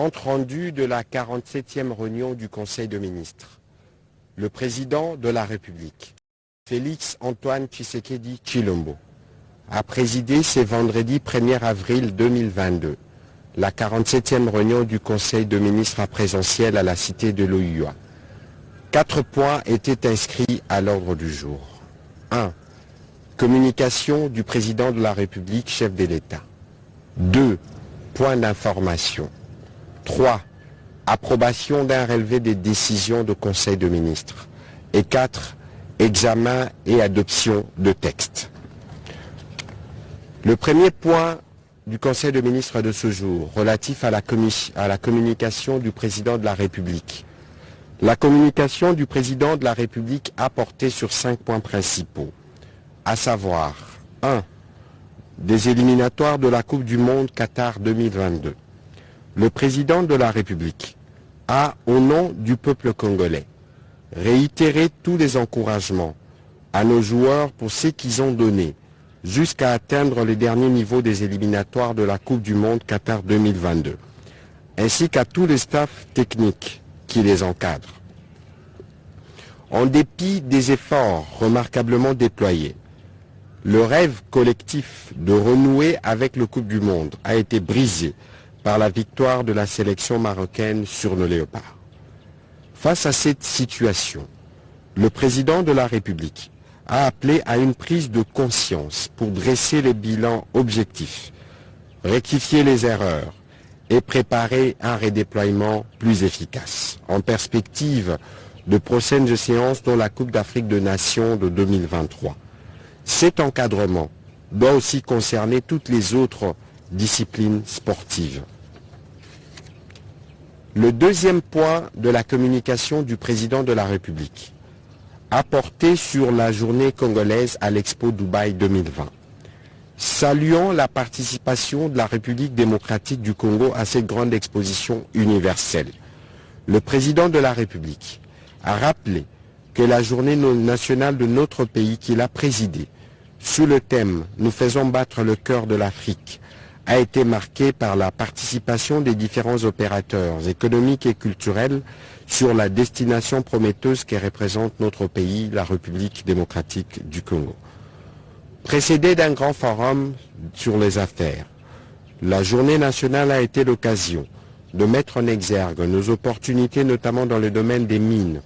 Compte rendu de la 47e réunion du Conseil de ministres. Le président de la République, Félix Antoine Tshisekedi Chilombo, a présidé ce vendredi 1er avril 2022 la 47e réunion du Conseil de ministres à présentiel à la cité de l'OUA. Quatre points étaient inscrits à l'ordre du jour. 1. Communication du président de la République, chef de l'État. 2. Point d'information. 3. Approbation d'un relevé des décisions de Conseil de ministres. Et 4. Examen et adoption de textes. Le premier point du Conseil de ministres de ce jour, relatif à la, communication du président de la République. La communication du président de la République a porté sur cinq points principaux, à savoir 1. Des éliminatoires de la Coupe du Monde Qatar 2022. Le président de la République a, au nom du peuple congolais, réitéré tous les encouragements à nos joueurs pour ce qu'ils ont donné jusqu'à atteindre les derniers niveaux des éliminatoires de la Coupe du Monde Qatar 2022, ainsi qu'à tous les staffs techniques qui les encadrent. En dépit des efforts remarquablement déployés, le rêve collectif de renouer avec le Coupe du Monde a été brisé par la victoire de la sélection marocaine sur nos léopards. Face à cette situation, le président de la République a appelé à une prise de conscience pour dresser les bilans objectifs, rectifier les erreurs et préparer un redéploiement plus efficace en perspective de prochaines séances dans la Coupe d'Afrique de Nations de 2023. Cet encadrement doit aussi concerner toutes les autres disciplines sportives. Le deuxième point de la communication du président de la République a porté sur la journée congolaise à l'Expo Dubaï 2020. Saluons la participation de la République démocratique du Congo à cette grande exposition universelle. Le président de la République a rappelé que la journée nationale de notre pays qu'il a présidée, sous le thème « Nous faisons battre le cœur de l'Afrique », a été marquée par la participation des différents opérateurs économiques et culturels sur la destination prometteuse que représente notre pays, la République démocratique du Congo. Précédé d'un grand forum sur les affaires, la journée nationale a été l'occasion de mettre en exergue nos opportunités notamment dans le domaine des mines,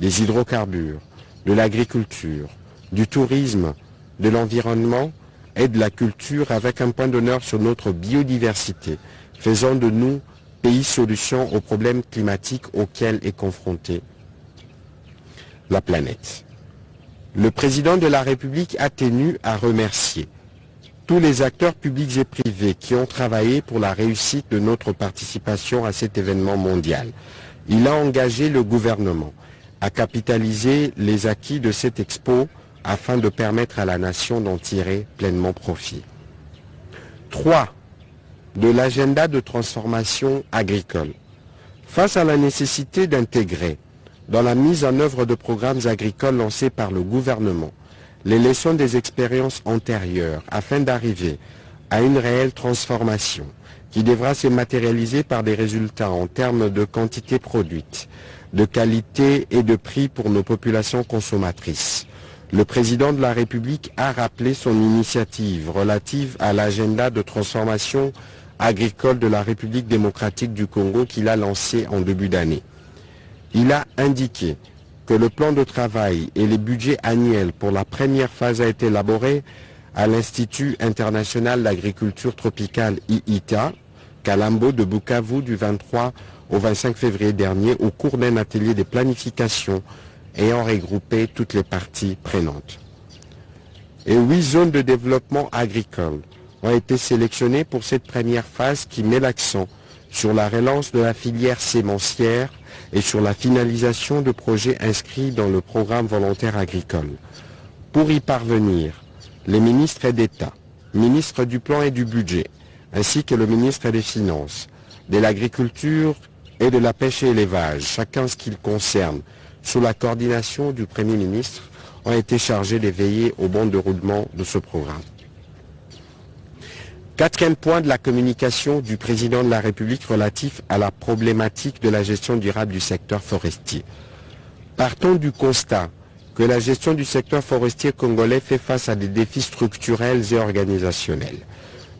des hydrocarbures, de l'agriculture, du tourisme, de l'environnement et de la culture avec un point d'honneur sur notre biodiversité, faisant de nous pays solution aux problèmes climatiques auxquels est confrontée la planète. Le président de la République a tenu à remercier tous les acteurs publics et privés qui ont travaillé pour la réussite de notre participation à cet événement mondial. Il a engagé le gouvernement à capitaliser les acquis de cette expo afin de permettre à la nation d'en tirer pleinement profit. 3 de l'agenda de transformation agricole. Face à la nécessité d'intégrer dans la mise en œuvre de programmes agricoles lancés par le gouvernement les leçons des expériences antérieures afin d'arriver à une réelle transformation qui devra se matérialiser par des résultats en termes de quantité produite, de qualité et de prix pour nos populations consommatrices. Le président de la République a rappelé son initiative relative à l'agenda de transformation agricole de la République démocratique du Congo qu'il a lancé en début d'année. Il a indiqué que le plan de travail et les budgets annuels pour la première phase a été élaboré à l'Institut international d'agriculture tropicale IITA, Kalambo de Bukavu du 23 au 25 février dernier au cours d'un atelier de planification ayant regroupé toutes les parties prenantes. Et huit zones de développement agricole ont été sélectionnés pour cette première phase qui met l'accent sur la relance de la filière sémencière et sur la finalisation de projets inscrits dans le programme volontaire agricole. Pour y parvenir, les ministres d'État, ministres du Plan et du Budget, ainsi que le ministre des Finances, de l'Agriculture et de la Pêche et l'Élevage, chacun ce qu'il concerne, sous la coordination du Premier ministre, ont été chargés de veiller au bon déroulement de ce programme. Quatrième point de la communication du président de la République relatif à la problématique de la gestion durable du secteur forestier. Partons du constat que la gestion du secteur forestier congolais fait face à des défis structurels et organisationnels.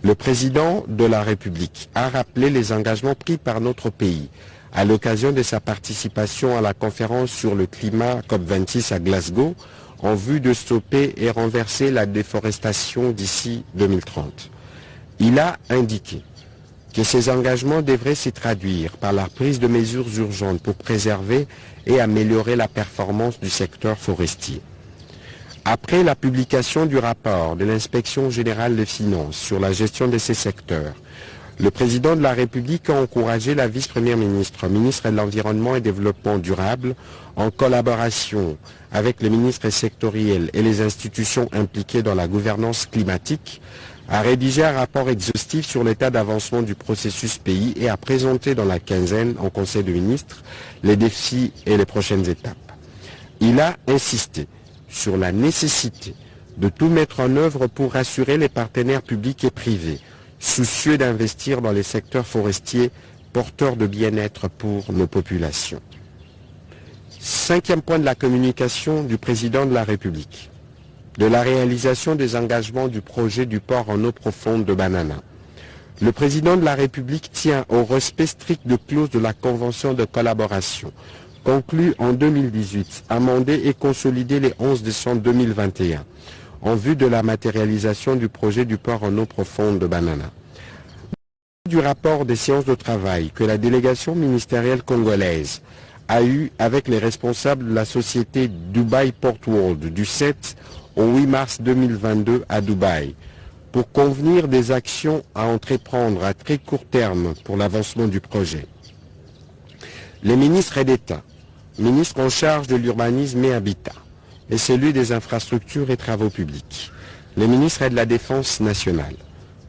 Le président de la République a rappelé les engagements pris par notre pays à l'occasion de sa participation à la conférence sur le climat COP26 à Glasgow en vue de stopper et renverser la déforestation d'ici 2030. Il a indiqué que ces engagements devraient se traduire par la prise de mesures urgentes pour préserver et améliorer la performance du secteur forestier. Après la publication du rapport de l'inspection générale des finances sur la gestion de ces secteurs, le président de la République a encouragé la vice-première ministre, ministre de l'Environnement et Développement durable, en collaboration avec les ministres sectoriels et les institutions impliquées dans la gouvernance climatique, a rédigé un rapport exhaustif sur l'état d'avancement du processus pays et a présenté dans la quinzaine en Conseil de ministres les défis et les prochaines étapes. Il a insisté sur la nécessité de tout mettre en œuvre pour rassurer les partenaires publics et privés, soucieux d'investir dans les secteurs forestiers porteurs de bien-être pour nos populations. Cinquième point de la communication du président de la République de la réalisation des engagements du projet du port en eau profonde de Banana. Le président de la République tient au respect strict de clauses de la Convention de collaboration, conclue en 2018, amendée et consolidée le 11 décembre 2021, en vue de la matérialisation du projet du port en eau profonde de Banana. Du rapport des séances de travail que la délégation ministérielle congolaise a eu avec les responsables de la société Dubai Port World du 7 au 8 mars 2022 à Dubaï pour convenir des actions à entreprendre à très court terme pour l'avancement du projet. Les ministres d'État, ministres en charge de l'urbanisme et habitat, et celui des infrastructures et travaux publics, les ministres de la Défense nationale,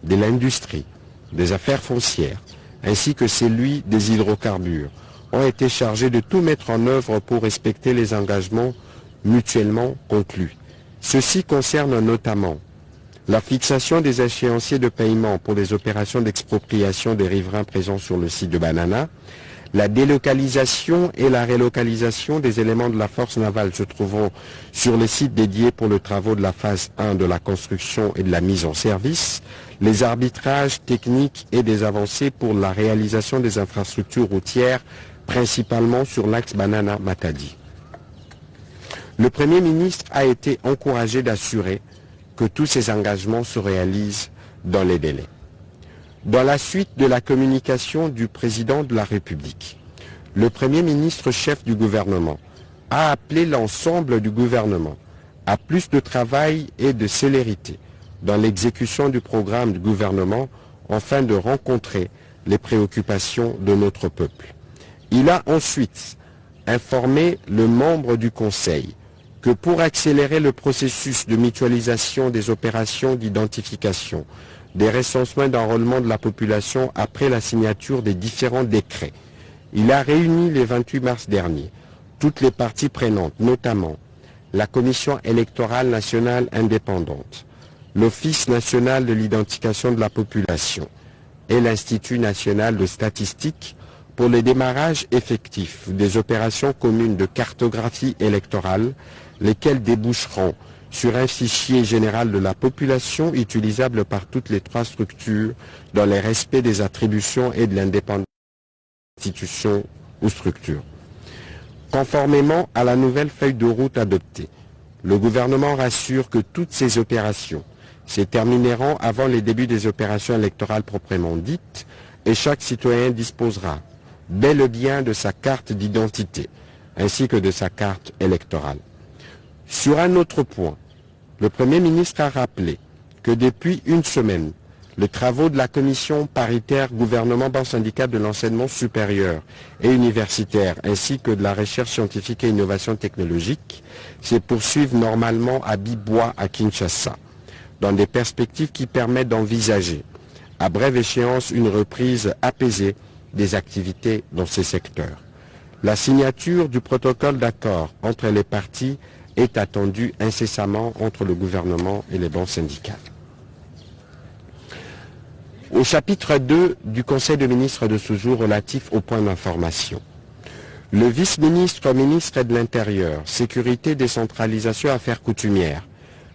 de l'industrie, des affaires foncières, ainsi que celui des hydrocarbures, ont été chargés de tout mettre en œuvre pour respecter les engagements mutuellement conclus. Ceci concerne notamment la fixation des échéanciers de paiement pour les opérations d'expropriation des riverains présents sur le site de Banana, la délocalisation et la relocalisation des éléments de la force navale se trouvant sur les sites dédiés pour le travaux de la phase 1 de la construction et de la mise en service, les arbitrages techniques et des avancées pour la réalisation des infrastructures routières, principalement sur l'axe Banana-Matadi le Premier ministre a été encouragé d'assurer que tous ces engagements se réalisent dans les délais. Dans la suite de la communication du président de la République, le Premier ministre chef du gouvernement a appelé l'ensemble du gouvernement à plus de travail et de célérité dans l'exécution du programme du gouvernement afin de rencontrer les préoccupations de notre peuple. Il a ensuite informé le membre du Conseil que pour accélérer le processus de mutualisation des opérations d'identification, des recensements d'enrôlement de la population après la signature des différents décrets, il a réuni le 28 mars dernier toutes les parties prenantes, notamment la Commission électorale nationale indépendante, l'Office national de l'identification de la population et l'Institut national de statistique pour le démarrage effectif des opérations communes de cartographie électorale lesquels déboucheront sur un fichier général de la population utilisable par toutes les trois structures dans le respect des attributions et de l'indépendance des institutions ou structures. Conformément à la nouvelle feuille de route adoptée, le gouvernement rassure que toutes ces opérations se termineront avant les débuts des opérations électorales proprement dites et chaque citoyen disposera bel et bien de sa carte d'identité ainsi que de sa carte électorale. Sur un autre point, le Premier ministre a rappelé que depuis une semaine, les travaux de la commission paritaire gouvernement banque syndicat de l'enseignement supérieur et universitaire ainsi que de la recherche scientifique et innovation technologique se poursuivent normalement à Bibois à Kinshasa, dans des perspectives qui permettent d'envisager à brève échéance une reprise apaisée des activités dans ces secteurs. La signature du protocole d'accord entre les partis est attendu incessamment entre le gouvernement et les banques syndicales. Au chapitre 2 du Conseil de ministres de ce jour relatif au point d'information. Le vice-ministre ministre de l'Intérieur, Sécurité, Décentralisation, Affaires coutumières,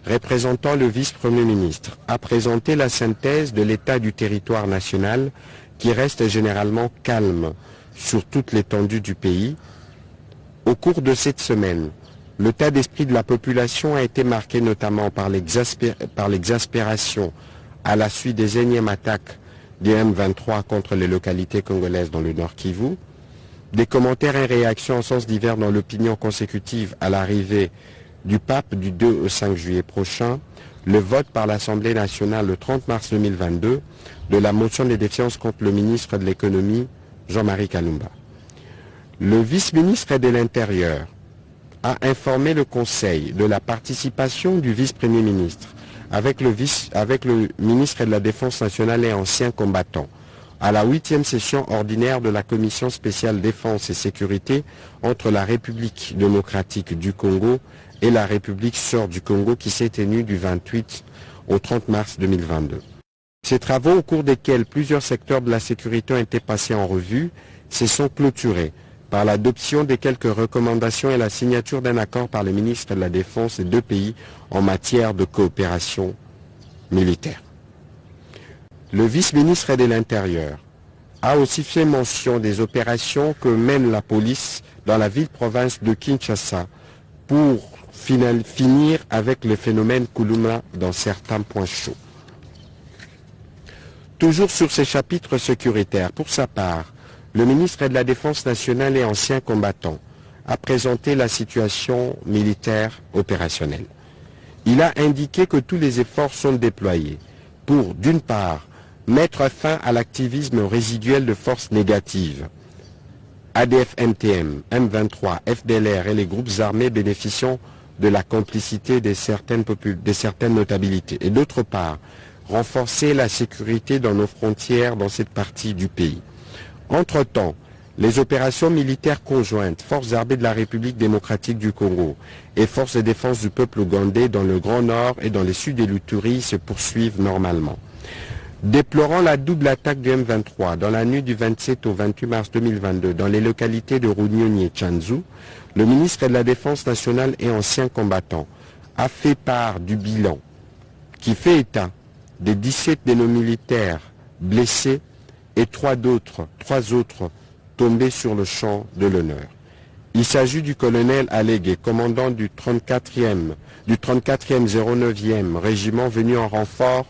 représentant le vice-premier ministre, a présenté la synthèse de l'état du territoire national qui reste généralement calme sur toute l'étendue du pays. Au cours de cette semaine, l'état d'esprit de la population a été marqué notamment par l'exaspération à la suite des énièmes attaques des M23 contre les localités congolaises dans le Nord Kivu, des commentaires et réactions en sens divers dans l'opinion consécutive à l'arrivée du pape du 2 au 5 juillet prochain, le vote par l'Assemblée nationale le 30 mars 2022 de la motion de défiance contre le ministre de l'économie, Jean-Marie Kalumba. Le vice-ministre de l'Intérieur a informé le Conseil de la participation du vice-premier ministre avec le, ministre de la Défense nationale et ancien combattant à la huitième session ordinaire de la Commission spéciale défense et sécurité entre la République démocratique du Congo et la République sœur du Congo qui s'est tenue du 28 au 30 mars 2022. Ces travaux, au cours desquels plusieurs secteurs de la sécurité ont été passés en revue, se sont clôturés par l'adoption de quelques recommandations et la signature d'un accord par les ministres de la Défense des deux pays en matière de coopération militaire. Le vice-ministre de l'Intérieur a aussi fait mention des opérations que mène la police dans la ville-province de Kinshasa pour finir avec le phénomène Kuluma dans certains points chauds. Toujours sur ces chapitres sécuritaires, pour sa part, le ministre de la Défense nationale et ancien combattant a présenté la situation militaire opérationnelle. Il a indiqué que tous les efforts sont déployés pour, d'une part, mettre fin à l'activisme résiduel de forces négatives. ADF-NTM, M23, FDLR et les groupes armés bénéficiant de la complicité de certaines notabilités. Et d'autre part, renforcer la sécurité dans nos frontières dans cette partie du pays. Entre-temps, les opérations militaires conjointes, Forces armées de la République démocratique du Congo et Forces de défense du peuple ougandais dans le Grand Nord et dans le sud de l'Uturi se poursuivent normalement. Déplorant la double attaque du M23 dans la nuit du 27 au 28 mars 2022 dans les localités de Runyoni et Chanzu, le ministre de la Défense nationale et ancien combattant a fait part du bilan qui fait état des 17 de nos militaires blessés et trois autres, trois autres tombés sur le champ de l'honneur. Il s'agit du colonel Allégué, commandant du 34e, du 34e 09e régiment venu en renfort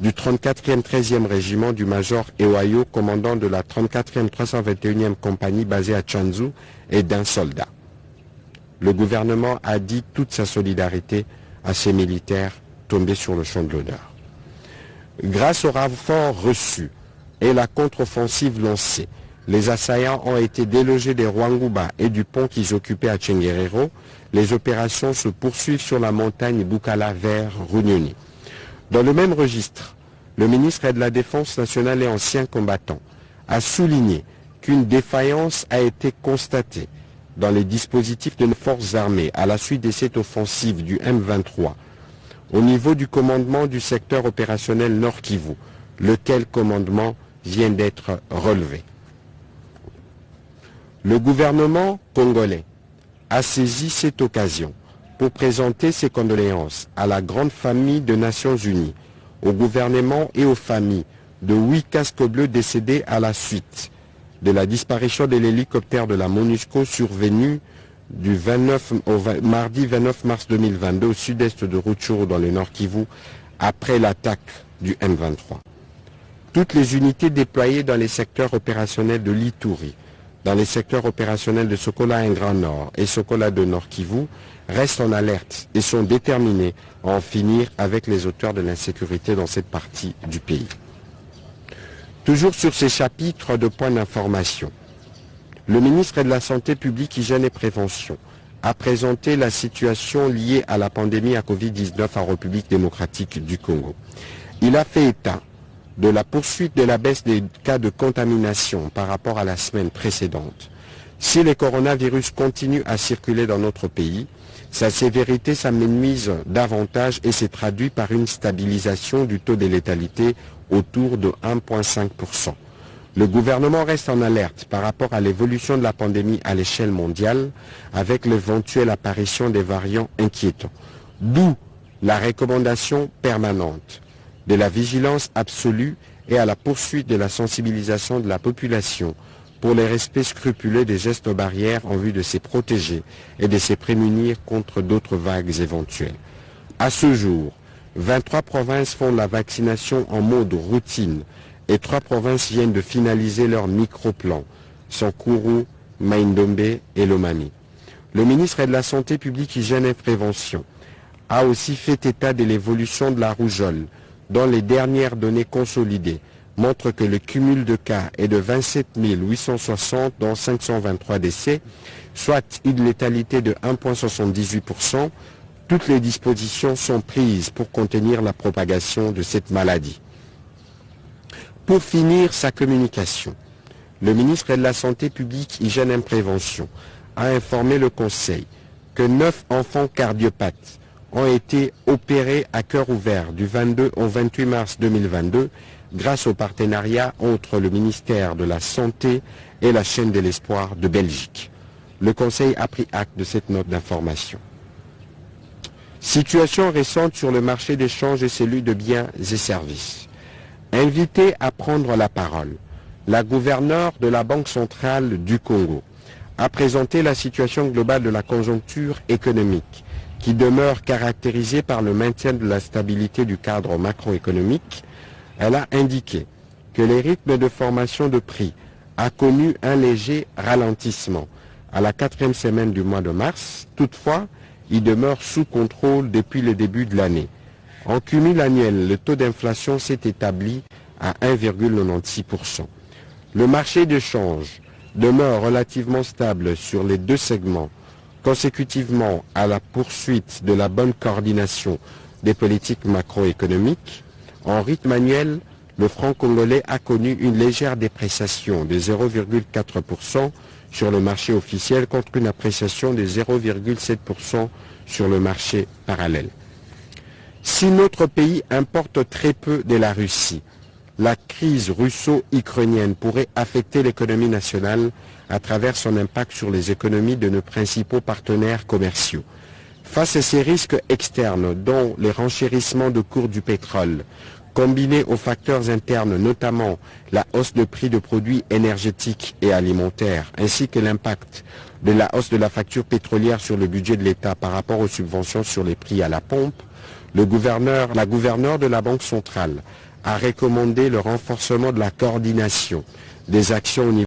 du 34e 13e régiment du major Ewayo, commandant de la 34e 321e compagnie basée à Chanzu, et d'un soldat. Le gouvernement a dit toute sa solidarité à ces militaires tombés sur le champ de l'honneur. Grâce au renfort reçu et la contre-offensive lancée, les assaillants ont été délogés des Rwanguba et du pont qu'ils occupaient à Tchenguerero. Les opérations se poursuivent sur la montagne Bukala vers Runyoni. Dans le même registre, le ministre de la Défense nationale et ancien combattant a souligné qu'une défaillance a été constatée dans les dispositifs de nos forces armées à la suite de cette offensive du M23 au niveau du commandement du secteur opérationnel Nord Kivu, lequel commandement vient d'être relevé. Le gouvernement congolais a saisi cette occasion pour présenter ses condoléances à la grande famille des Nations Unies, au gouvernement et aux familles de huit casques bleus décédés à la suite de la disparition de l'hélicoptère de la MONUSCO survenu du 29 au mardi 29 mars 2022 au sud-est de Rutshuru dans le nord Kivu après l'attaque du M23. Toutes les unités déployées dans les secteurs opérationnels de l'Ituri, dans les secteurs opérationnels de Sokola en Grand Nord et Sokola de Nord Kivu restent en alerte et sont déterminés à en finir avec les auteurs de l'insécurité dans cette partie du pays. Toujours sur ces chapitres de points d'information, le ministre de la Santé publique, Hygiène et Prévention a présenté la situation liée à la pandémie à Covid-19 en République démocratique du Congo. Il a fait état de la poursuite de la baisse des cas de contamination par rapport à la semaine précédente Si le coronavirus continue à circuler dans notre pays, sa sévérité s'amenuise davantage et s'est traduit par une stabilisation du taux de létalité autour de 1,5%. Le gouvernement reste en alerte par rapport à l'évolution de la pandémie à l'échelle mondiale avec l'éventuelle apparition des variants inquiétants. D'où la recommandation permanente de la vigilance absolue et à la poursuite de la sensibilisation de la population pour le respect scrupuleux des gestes barrières en vue de se protéger et de se prémunir contre d'autres vagues éventuelles. À ce jour, 23 provinces font la vaccination en mode routine et trois provinces viennent de finaliser leur micro-plan, Sankuru, Maindombe et Lomami. Le ministre de la Santé publique, Hygiène et Prévention a aussi fait état de l'évolution de la rougeole, dont les dernières données consolidées montre que le cumul de cas est de 27 860 dont 523 décès, soit une létalité de 1,78%. Toutes les dispositions sont prises pour contenir la propagation de cette maladie. Pour finir sa communication, le ministre de la Santé publique, Hygiène et Prévention a informé le Conseil que neuf enfants cardiopathes ont été opérés à cœur ouvert du 22 au 28 mars 2022 grâce au partenariat entre le ministère de la Santé et la chaîne de l'espoir de Belgique. Le Conseil a pris acte de cette note d'information. Situation récente sur le marché d'échange et celui de biens et services. Invité à prendre la parole, la gouverneure de la Banque centrale du Congo a présenté la situation globale de la conjoncture économique qui demeure caractérisée par le maintien de la stabilité du cadre macroéconomique, elle a indiqué que les rythmes de formation de prix a connu un léger ralentissement à la quatrième semaine du mois de mars. Toutefois, il demeure sous contrôle depuis le début de l'année. En cumul annuel, le taux d'inflation s'est établi à 1,96%. Le marché de change demeure relativement stable sur les deux segments, consécutivement à la poursuite de la bonne coordination des politiques macroéconomiques en rythme annuel, le franc congolais a connu une légère dépréciation de 0,4% sur le marché officiel contre une appréciation de 0,7% sur le marché parallèle. Si notre pays importe très peu de la Russie, la crise russo-ukrainienne pourrait affecter l'économie nationale à travers son impact sur les économies de nos principaux partenaires commerciaux. Face à ces risques externes, dont les renchérissements de cours du pétrole, combinés aux facteurs internes, notamment la hausse de prix de produits énergétiques et alimentaires, ainsi que l'impact de la hausse de la facture pétrolière sur le budget de l'État par rapport aux subventions sur les prix à la pompe, la gouverneure de la Banque centrale a recommandé le renforcement de la coordination des actions au niveau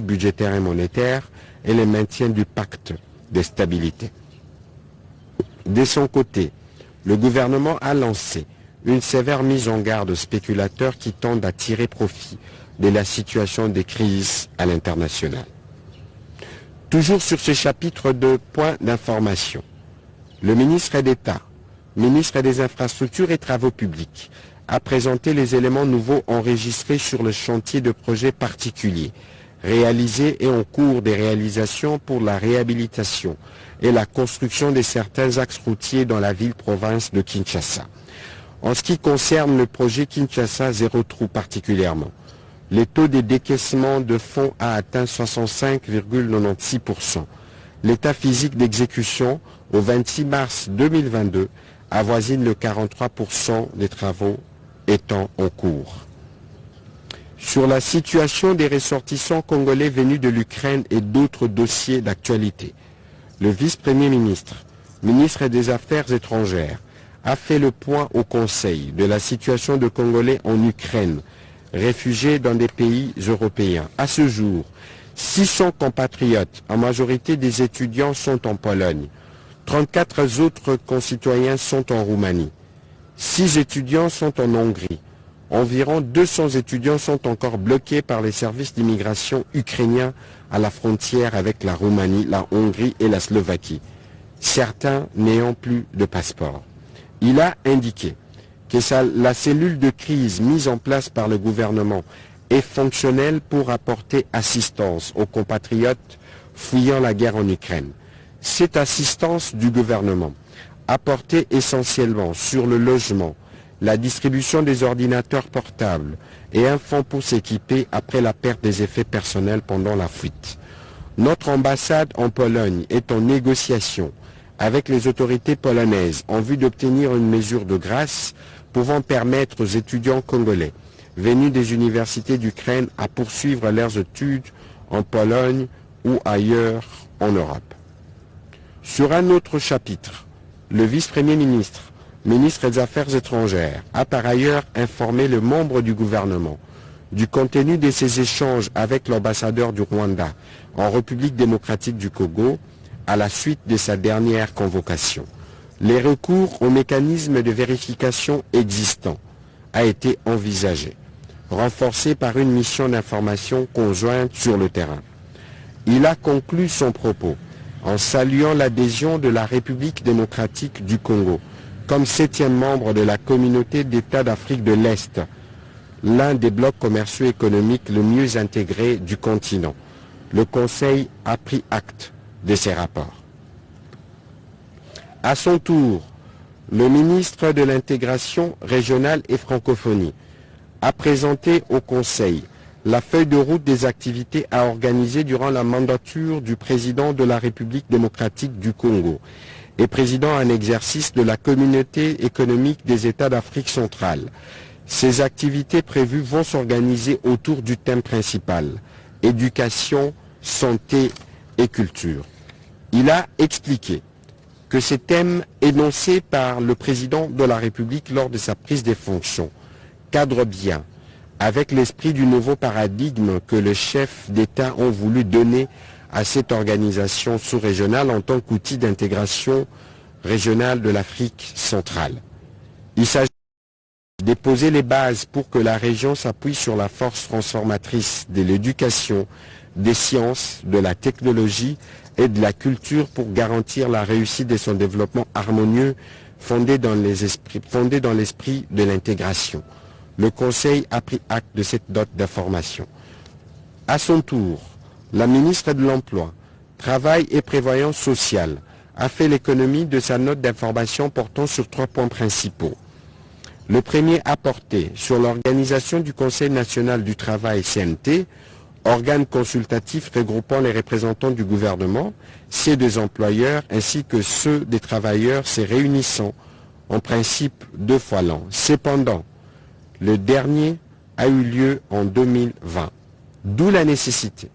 budgétaire et monétaire et le maintien du pacte de stabilité. De son côté, le gouvernement a lancé une sévère mise en garde aux spéculateurs qui tentent à tirer profit de la situation des crises à l'international. Toujours sur ce chapitre de points d'information, le ministre d'État, ministre des Infrastructures et Travaux Publics, a présenté les éléments nouveaux enregistrés sur le chantier de projets particuliers, réalisés et en cours de réalisation pour la réhabilitation et la construction de certains axes routiers dans la ville-province de Kinshasa. En ce qui concerne le projet Kinshasa Zéro Trou particulièrement, le taux de décaissement de fonds a atteint 65,96%. L'état physique d'exécution au 26 mars 2022 avoisine le 43% des travaux étant en cours. Sur la situation des ressortissants congolais venus de l'Ukraine et d'autres dossiers d'actualité, le vice-premier ministre, ministre des Affaires étrangères, a fait le point au Conseil de la situation de Congolais en Ukraine, réfugiés dans des pays européens. À ce jour, 600 compatriotes, en majorité des étudiants, sont en Pologne. 34 autres concitoyens sont en Roumanie. 6 étudiants sont en Hongrie. Environ 200 étudiants sont encore bloqués par les services d'immigration ukrainiens à la frontière avec la Roumanie, la Hongrie et la Slovaquie, certains n'ayant plus de passeport. Il a indiqué que la cellule de crise mise en place par le gouvernement est fonctionnelle pour apporter assistance aux compatriotes fuyant la guerre en Ukraine. Cette assistance du gouvernement, apportée essentiellement sur le logement, la distribution des ordinateurs portables et un fonds pour s'équiper après la perte des effets personnels pendant la fuite. Notre ambassade en Pologne est en négociation avec les autorités polonaises en vue d'obtenir une mesure de grâce pouvant permettre aux étudiants congolais venus des universités d'Ukraine à poursuivre leurs études en Pologne ou ailleurs en Europe. Sur un autre chapitre, le vice-premier ministre, ministre des Affaires étrangères, a par ailleurs informé le membre du gouvernement du contenu de ses échanges avec l'ambassadeur du Rwanda en République démocratique du Congo à la suite de sa dernière convocation. Les recours aux mécanismes de vérification existants a été envisagé, renforcé par une mission d'information conjointe sur le terrain. Il a conclu son propos en saluant l'adhésion de la République démocratique du Congo comme septième membre de la communauté d'États d'Afrique de l'Est, l'un des blocs commerciaux économiques le mieux intégrés du continent. Le Conseil a pris acte de ces rapports. À son tour, le ministre de l'intégration régionale et francophonie a présenté au Conseil la feuille de route des activités à organiser durant la mandature du président de la République démocratique du Congo et président en exercice de la communauté économique des États d'Afrique centrale. Ces activités prévues vont s'organiser autour du thème principal, éducation, santé et culture. Il a expliqué que ces thèmes énoncés par le président de la République lors de sa prise des fonctions cadrent bien avec l'esprit du nouveau paradigme que les chefs d'État ont voulu donner à cette organisation sous-régionale en tant qu'outil d'intégration régionale de l'Afrique centrale. Il s'agit de déposer les bases pour que la région s'appuie sur la force transformatrice de l'éducation, des sciences, de la technologie et de la culture pour garantir la réussite de son développement harmonieux fondé dans l'esprit de l'intégration. Le Conseil a pris acte de cette note d'information. À son tour, la ministre de l'Emploi, Travail et Prévoyance sociale a fait l'économie de sa note d'information portant sur trois points principaux. Le premier a porté sur l'organisation du Conseil national du travail CNT, organe consultatif regroupant les représentants du gouvernement, ceux des employeurs ainsi que ceux des travailleurs se réunissant en principe deux fois l'an. Cependant, le dernier a eu lieu en 2020, d'où la nécessité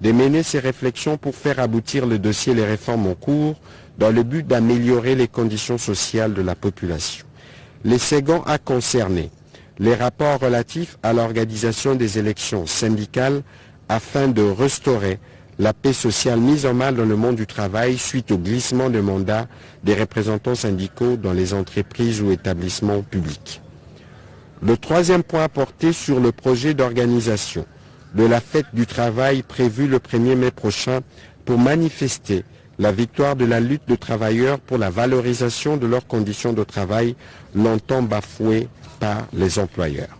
de mener ces réflexions pour faire aboutir le dossier les réformes en cours dans le but d'améliorer les conditions sociales de la population. Les second a concerné les rapports relatifs à l'organisation des élections syndicales afin de restaurer la paix sociale mise en mal dans le monde du travail suite au glissement de mandat des représentants syndicaux dans les entreprises ou établissements publics. Le troisième point porté sur le projet d'organisation de la fête du travail prévue le 1er mai prochain pour manifester la victoire de la lutte de travailleurs pour la valorisation de leurs conditions de travail longtemps bafouées par les employeurs.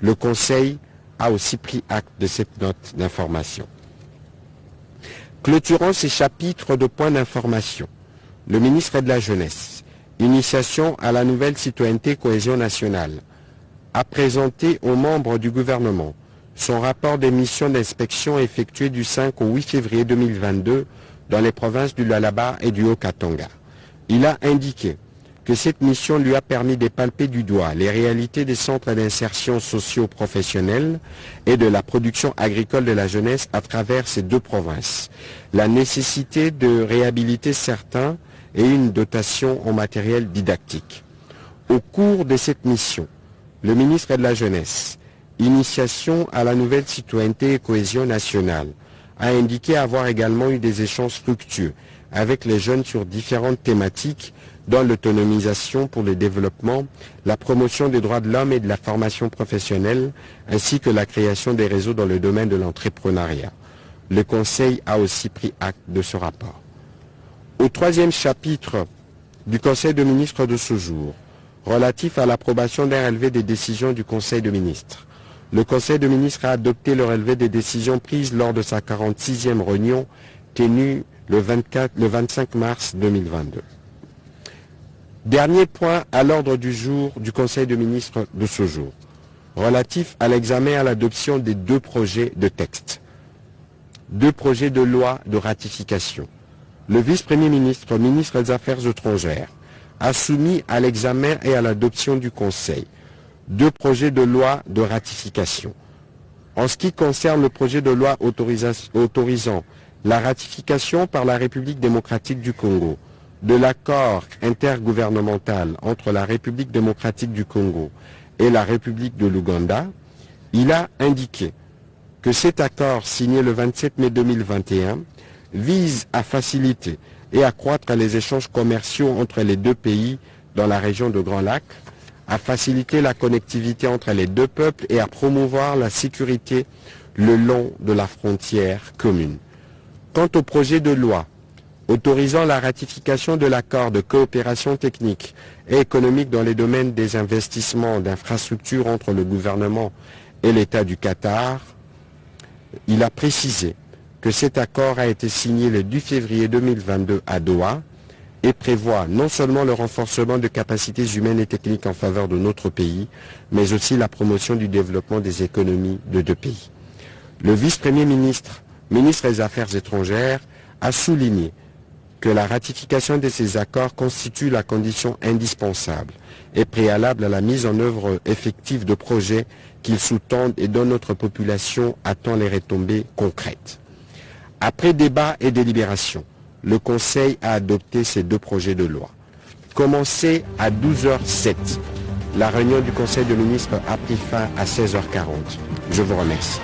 Le Conseil a aussi pris acte de cette note d'information. Clôturant ces chapitres de points d'information, le ministre de la Jeunesse, initiation à la nouvelle citoyenneté cohésion nationale, a présenté aux membres du gouvernement son rapport des missions d'inspection effectuées du 5 au 8 février 2022 dans les provinces du Lalaba et du Haut-Katanga. Il a indiqué que cette mission lui a permis de palper du doigt les réalités des centres d'insertion socio-professionnelle et de la production agricole de la jeunesse à travers ces deux provinces, la nécessité de réhabiliter certains et une dotation en matériel didactique. Au cours de cette mission, le ministre de la Jeunesse Initiation à la nouvelle citoyenneté et cohésion nationale, a indiqué avoir également eu des échanges fructueux avec les jeunes sur différentes thématiques dont l'autonomisation pour le développement, la promotion des droits de l'homme et de la formation professionnelle, ainsi que la création des réseaux dans le domaine de l'entrepreneuriat. Le Conseil a aussi pris acte de ce rapport. Au troisième chapitre du Conseil de ministres de ce jour, relatif à l'approbation d'un relevé des décisions du Conseil de ministres, le Conseil de ministres a adopté le relevé des décisions prises lors de sa 46e réunion tenu le, 24, le 25 mars 2022. Dernier point à l'ordre du jour du Conseil de ministres de ce jour, relatif à l'examen et à l'adoption des deux projets de texte. Deux projets de loi de ratification. Le vice-premier ministre, ministre des Affaires étrangères, a soumis à l'examen et à l'adoption du Conseil deux projets de loi de ratification. En ce qui concerne le projet de loi autorisant la ratification par la République démocratique du Congo de l'accord intergouvernemental entre la République démocratique du Congo et la République de l'Ouganda, il a indiqué que cet accord signé le 27 mai 2021 vise à faciliter et accroître les échanges commerciaux entre les deux pays dans la région de Grand Lac, à faciliter la connectivité entre les deux peuples et à promouvoir la sécurité le long de la frontière commune. Quant au projet de loi autorisant la ratification de l'accord de coopération technique et économique dans les domaines des investissements d'infrastructures entre le gouvernement et l'État du Qatar, il a précisé que cet accord a été signé le 10 février 2022 à Doha et prévoit non seulement le renforcement de capacités humaines et techniques en faveur de notre pays, mais aussi la promotion du développement des économies de deux pays. Le vice-premier ministre, ministre des Affaires étrangères, a souligné que la ratification de ces accords constitue la condition indispensable et préalable à la mise en œuvre effective de projets qu'ils sous-tendent et dont notre population attend les retombées concrètes. Après débat et délibération, le Conseil a adopté ces deux projets de loi. Commencé à 12h07, la réunion du Conseil de ministres a pris fin à 16h40. Je vous remercie.